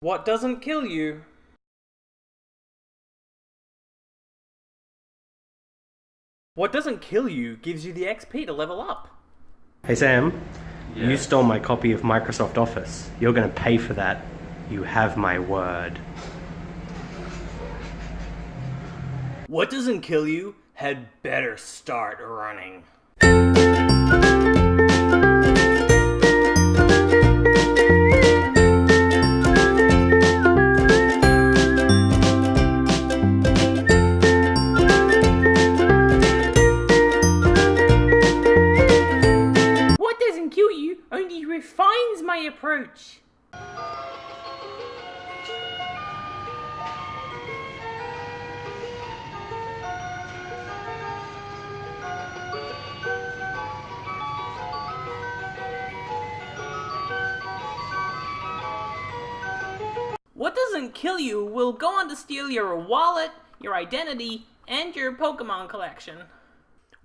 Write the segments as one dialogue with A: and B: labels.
A: What doesn't kill you? What doesn't kill you gives you the XP to level up.
B: Hey Sam,
C: Yeah.
B: you stole my copy of Microsoft Office. You're gonna pay for that. You have my word.
A: What doesn't kill you had better start running. Refines my approach. What doesn't kill you will go on to steal your wallet, your identity, and your Pokemon collection.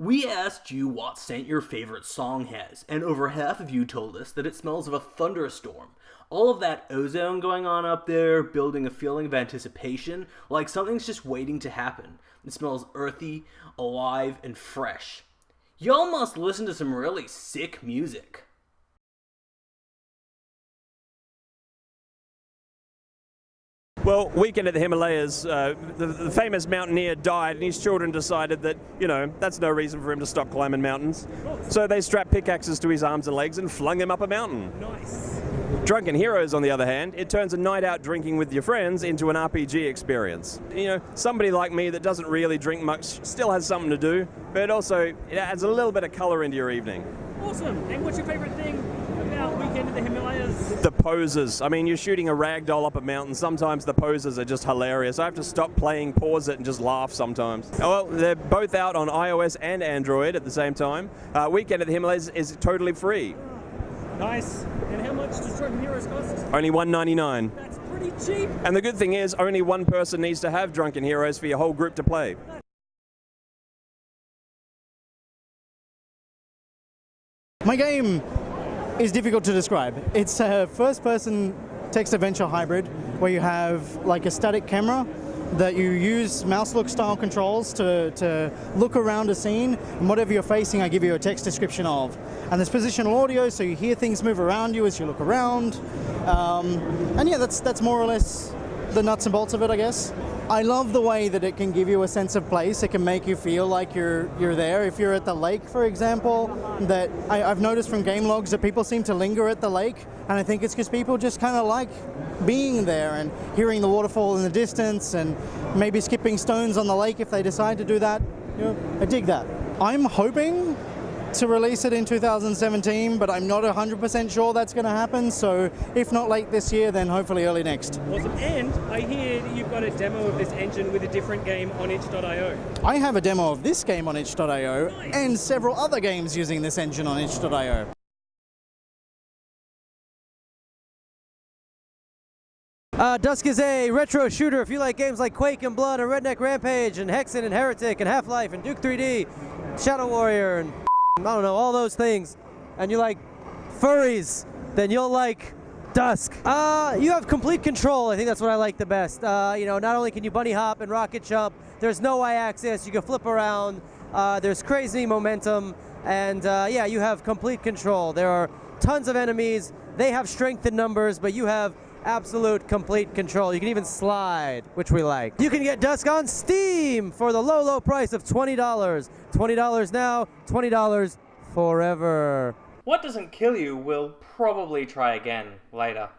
A: We asked you what scent your favorite song has, and over half of you told us that it smells of a thunderstorm. All of that ozone going on up there, building a feeling of anticipation, like something's just waiting to happen. It smells earthy, alive, and fresh. Y'all must listen to some really sick music.
D: Well, weekend at the Himalayas, uh, the, the famous mountaineer died, and his children decided that, you know, that's no reason for him to stop climbing mountains. So they strapped pickaxes to his arms and legs and flung him up a mountain.
E: Nice.
D: Drunken Heroes, on the other hand, it turns a night out drinking with your friends into an RPG experience. You know, somebody like me that doesn't really drink much still has something to do, but also it adds a little bit of colour into your evening.
E: Awesome. And what's your favorite thing about Weekend at the Himalayas?
D: The poses. I mean, you're shooting a rag doll up a mountain. Sometimes the poses are just hilarious. I have to stop playing, pause it, and just laugh sometimes. Oh, well, they're both out on iOS and Android at the same time. Uh, Weekend at the Himalayas is totally free.
E: Nice. And how much does Drunken Heroes cost?
D: Only $1.99.
E: That's pretty cheap.
D: And the good thing is, only one person needs to have Drunken Heroes for your whole group to play.
F: My game is difficult to describe. It's a first person text adventure hybrid where you have like a static camera that you use mouse look style controls to, to look around a scene and whatever you're facing I give you a text description of. And there's positional audio so you hear things move around you as you look around. Um, and yeah, that's, that's more or less the nuts and bolts of it, I guess. I love the way that it can give you a sense of place. It can make you feel like you're you're there. If you're at the lake, for example, that I, I've noticed from game logs that people seem to linger at the lake, and I think it's because people just kind of like being there and hearing the waterfall in the distance, and maybe skipping stones on the lake if they decide to do that. I dig that. I'm hoping to release it in 2017, but I'm not 100% sure that's going to happen. So if not late this year, then hopefully early next.
E: Awesome. And I hear that you've got a demo of this engine with a different game on itch.io.
F: I have a demo of this game on itch.io and several other games using this engine on itch.io.
G: Uh, Dusk is a retro shooter. If you like games like Quake and Blood and Redneck Rampage and Hexen and Heretic and Half-Life and Duke 3D, Shadow Warrior and I don't know, all those things, and you like furries, then you'll like Dusk. Uh, you have complete control. I think that's what I like the best. Uh, you know, not only can you bunny hop and rocket jump, there's no y-axis. You can flip around. Uh, there's crazy momentum, and uh, yeah, you have complete control. There are tons of enemies. They have strength in numbers, but you have absolute complete control. You can even slide, which we like. You can get Dusk on Steam for the low, low price of $20. $20 now, $20 forever.
A: What doesn't kill you will probably try again later.